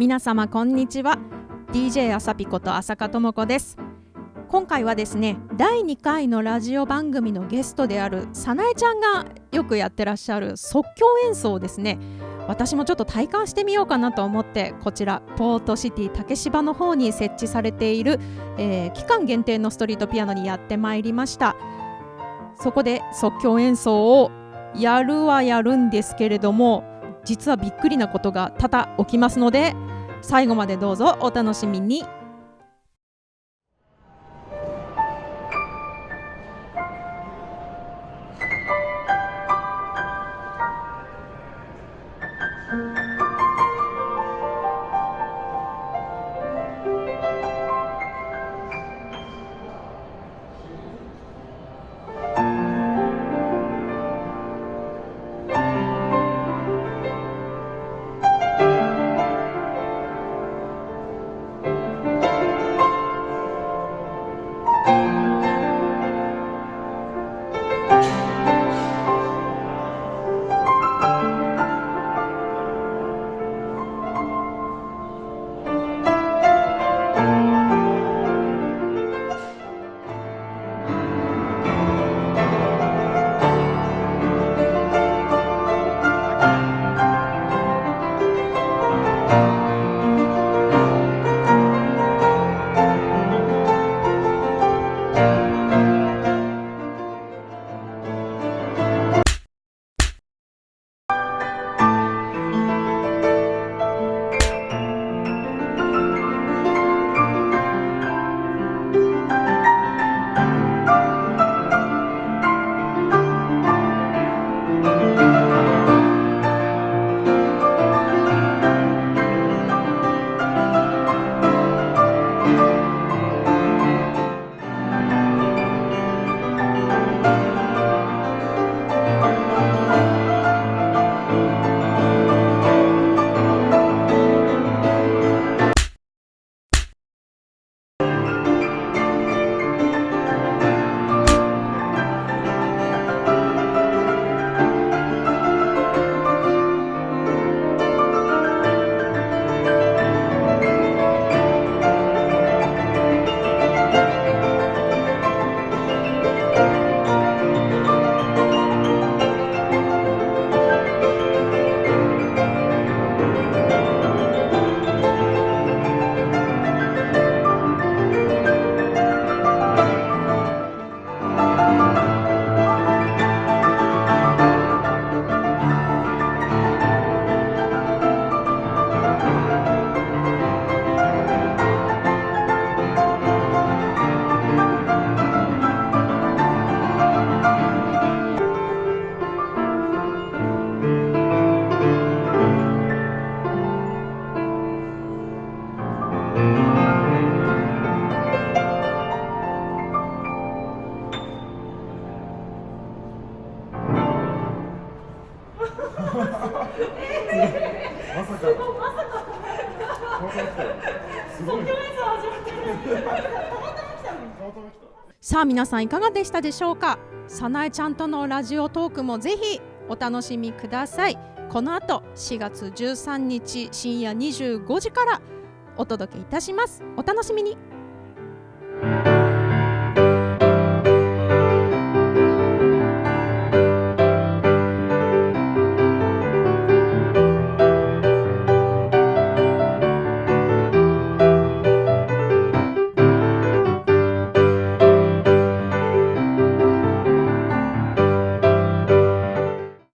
皆様こんにちは。DJ あさぴこと浅香智子です。今回はですね第2回のラジオ番組のゲストであるさなえちゃんがよくやってらっしゃる即興演奏をですね私もちょっと体感してみようかなと思ってこちらポートシティ竹芝の方に設置されている、えー、期間限定のストリートピアノにやってまいりました。そこで即興演奏をやるはやるんですけれども実はびっくりなことが多々起きますので最後までどうぞお楽しみに。さあ皆さんいかがでしたでしょうか？さなえちゃんとのラジオトークもぜひお楽しみください。この後4月13日深夜25時からお届けいたします。お楽しみに。